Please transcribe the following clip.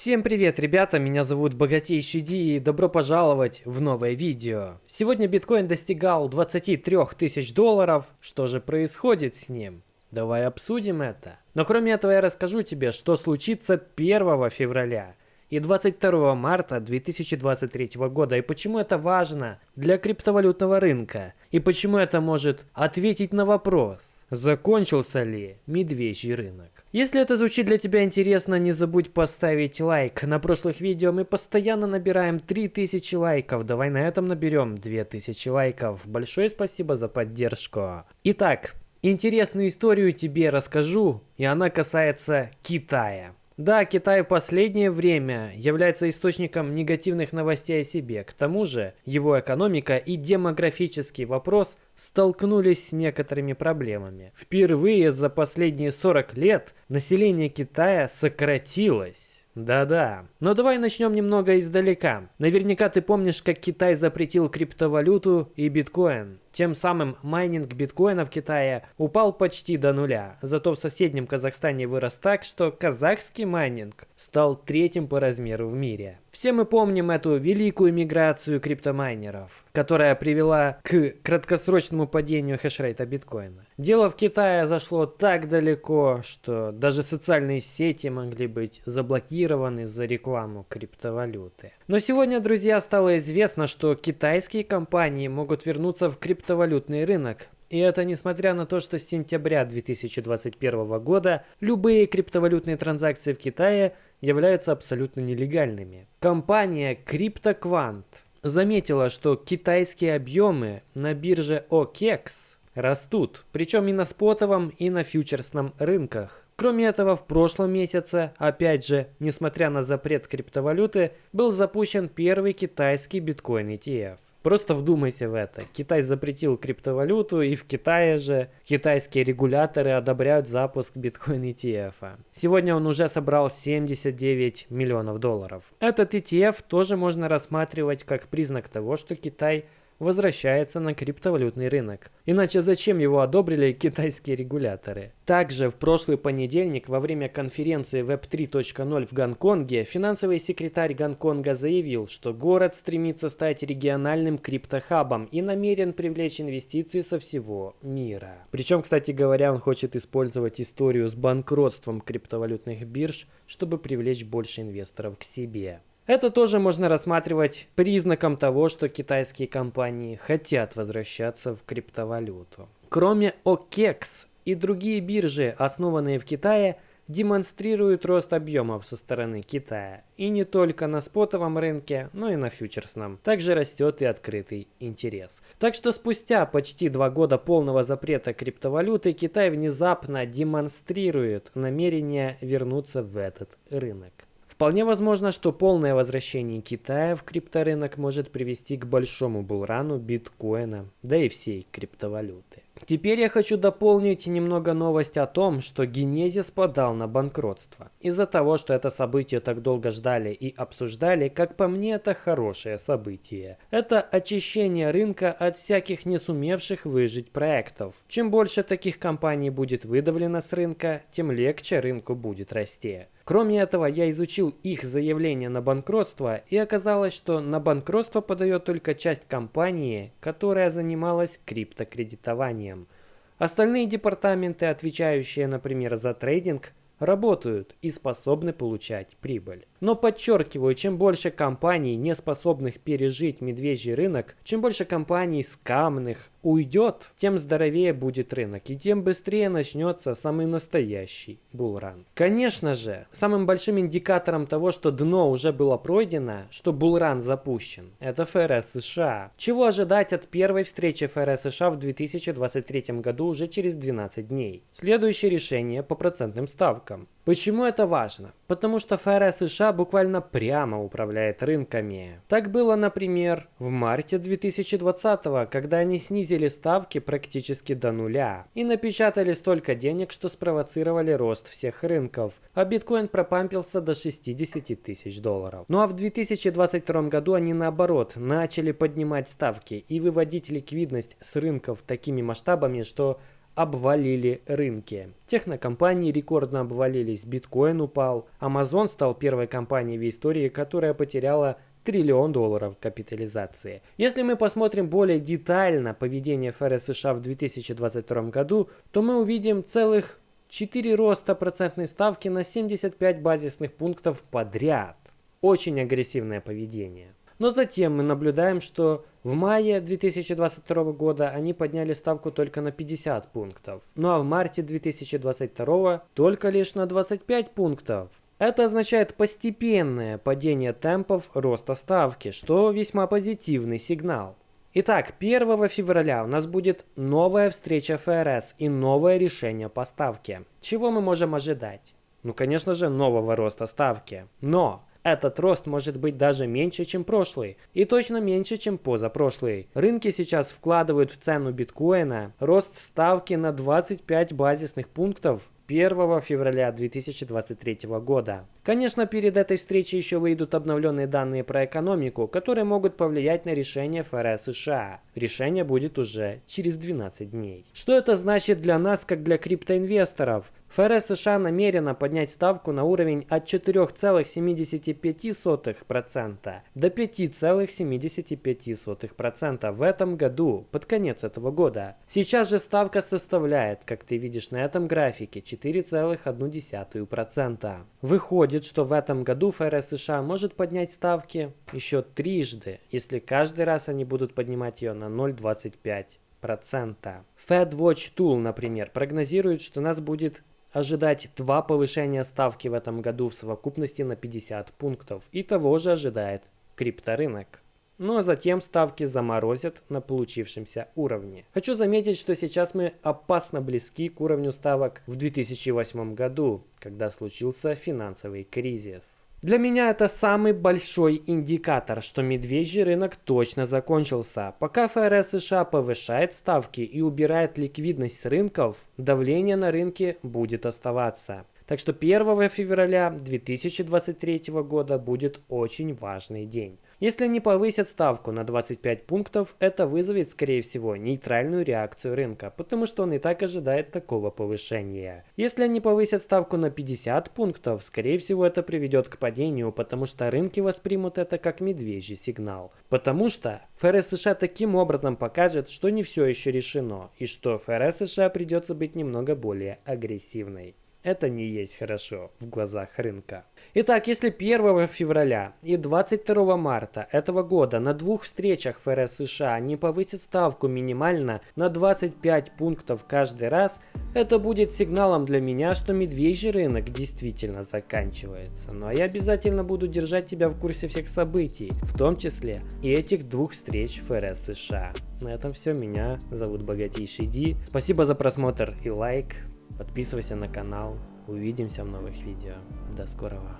Всем привет, ребята, меня зовут Богатейший Ди и добро пожаловать в новое видео. Сегодня биткоин достигал 23 тысяч долларов. Что же происходит с ним? Давай обсудим это. Но кроме этого я расскажу тебе, что случится 1 февраля и 22 марта 2023 года и почему это важно для криптовалютного рынка и почему это может ответить на вопрос, закончился ли медвежий рынок. Если это звучит для тебя интересно, не забудь поставить лайк. На прошлых видео мы постоянно набираем 3000 лайков. Давай на этом наберем 2000 лайков. Большое спасибо за поддержку. Итак, интересную историю тебе расскажу, и она касается Китая. Да, Китай в последнее время является источником негативных новостей о себе. К тому же, его экономика и демографический вопрос столкнулись с некоторыми проблемами. Впервые за последние 40 лет население Китая сократилось. Да-да. Но давай начнем немного издалека. Наверняка ты помнишь, как Китай запретил криптовалюту и биткоин. Тем самым майнинг биткоина в Китае упал почти до нуля. Зато в соседнем Казахстане вырос так, что казахский майнинг стал третьим по размеру в мире. Все мы помним эту великую миграцию криптомайнеров, которая привела к краткосрочному падению хешрейта биткоина. Дело в Китае зашло так далеко, что даже социальные сети могли быть заблокированы за рекламу криптовалюты. Но сегодня, друзья, стало известно, что китайские компании могут вернуться в криптовалютный рынок, и это несмотря на то, что с сентября 2021 года любые криптовалютные транзакции в Китае являются абсолютно нелегальными. Компания CryptoQuant заметила, что китайские объемы на бирже OKEX растут, причем и на спотовом, и на фьючерсном рынках. Кроме этого, в прошлом месяце, опять же, несмотря на запрет криптовалюты, был запущен первый китайский биткоин ETF. Просто вдумайся в это. Китай запретил криптовалюту, и в Китае же китайские регуляторы одобряют запуск биткоин ETF. Сегодня он уже собрал 79 миллионов долларов. Этот ETF тоже можно рассматривать как признак того, что Китай – возвращается на криптовалютный рынок. Иначе зачем его одобрили китайские регуляторы? Также в прошлый понедельник во время конференции Web 3.0 в Гонконге финансовый секретарь Гонконга заявил, что город стремится стать региональным криптохабом и намерен привлечь инвестиции со всего мира. Причем, кстати говоря, он хочет использовать историю с банкротством криптовалютных бирж, чтобы привлечь больше инвесторов к себе. Это тоже можно рассматривать признаком того, что китайские компании хотят возвращаться в криптовалюту. Кроме OKEX и другие биржи, основанные в Китае, демонстрируют рост объемов со стороны Китая. И не только на спотовом рынке, но и на фьючерсном. Также растет и открытый интерес. Так что спустя почти два года полного запрета криптовалюты Китай внезапно демонстрирует намерение вернуться в этот рынок. Вполне возможно, что полное возвращение Китая в крипторынок может привести к большому булрану биткоина, да и всей криптовалюты. Теперь я хочу дополнить немного новость о том, что Генезис подал на банкротство. Из-за того, что это событие так долго ждали и обсуждали, как по мне это хорошее событие. Это очищение рынка от всяких не сумевших выжить проектов. Чем больше таких компаний будет выдавлено с рынка, тем легче рынку будет расти. Кроме этого, я изучил их заявление на банкротство и оказалось, что на банкротство подает только часть компании, которая занималась криптокредитованием. Остальные департаменты, отвечающие, например, за трейдинг, работают и способны получать прибыль. Но подчеркиваю, чем больше компаний, не способных пережить медвежий рынок, чем больше компаний скамных уйдет, тем здоровее будет рынок и тем быстрее начнется самый настоящий булран. Конечно же, самым большим индикатором того, что дно уже было пройдено, что булран запущен, это ФРС США. Чего ожидать от первой встречи ФРС США в 2023 году уже через 12 дней? Следующее решение по процентным ставкам. Почему это важно? Потому что ФРС США буквально прямо управляет рынками. Так было, например, в марте 2020, когда они снизили ставки практически до нуля и напечатали столько денег, что спровоцировали рост всех рынков, а биткоин пропампился до 60 тысяч долларов. Ну а в 2022 году они наоборот начали поднимать ставки и выводить ликвидность с рынков такими масштабами, что обвалили рынки. Технокомпании рекордно обвалились, биткоин упал. Amazon стал первой компанией в истории, которая потеряла триллион долларов капитализации. Если мы посмотрим более детально поведение ФРС США в 2022 году, то мы увидим целых 4 роста процентной ставки на 75 базисных пунктов подряд. Очень агрессивное поведение. Но затем мы наблюдаем, что в мае 2022 года они подняли ставку только на 50 пунктов, ну а в марте 2022 только лишь на 25 пунктов. Это означает постепенное падение темпов роста ставки, что весьма позитивный сигнал. Итак, 1 февраля у нас будет новая встреча ФРС и новое решение по ставке. Чего мы можем ожидать? Ну, конечно же, нового роста ставки. Но этот рост может быть даже меньше, чем прошлый, и точно меньше, чем позапрошлый. Рынки сейчас вкладывают в цену биткоина рост ставки на 25 базисных пунктов 1 февраля 2023 года. Конечно, перед этой встречей еще выйдут обновленные данные про экономику, которые могут повлиять на решение ФРС США. Решение будет уже через 12 дней. Что это значит для нас, как для криптоинвесторов? ФРС США намерена поднять ставку на уровень от 4,75% до 5,75% в этом году, под конец этого года. Сейчас же ставка составляет, как ты видишь на этом графике, 4,1%. Выходит, что в этом году ФРС США может поднять ставки еще трижды, если каждый раз они будут поднимать ее на 0,25%. Fed Watch Tool, например, прогнозирует, что нас будет ожидать два повышения ставки в этом году в совокупности на 50 пунктов. И того же ожидает крипторынок ну а затем ставки заморозят на получившемся уровне. Хочу заметить, что сейчас мы опасно близки к уровню ставок в 2008 году, когда случился финансовый кризис. Для меня это самый большой индикатор, что медвежий рынок точно закончился. Пока ФРС США повышает ставки и убирает ликвидность с рынков, давление на рынке будет оставаться. Так что 1 февраля 2023 года будет очень важный день. Если они повысят ставку на 25 пунктов, это вызовет, скорее всего, нейтральную реакцию рынка, потому что он и так ожидает такого повышения. Если они повысят ставку на 50 пунктов, скорее всего, это приведет к падению, потому что рынки воспримут это как медвежий сигнал. Потому что ФРС США таким образом покажет, что не все еще решено, и что ФРС США придется быть немного более агрессивной. Это не есть хорошо в глазах рынка. Итак, если 1 февраля и 22 марта этого года на двух встречах ФРС США не повысит ставку минимально на 25 пунктов каждый раз, это будет сигналом для меня, что медвежий рынок действительно заканчивается. А я обязательно буду держать тебя в курсе всех событий, в том числе и этих двух встреч ФРС США. На этом все. Меня зовут Богатейший Ди. Спасибо за просмотр и лайк. Подписывайся на канал. Увидимся в новых видео. До скорого.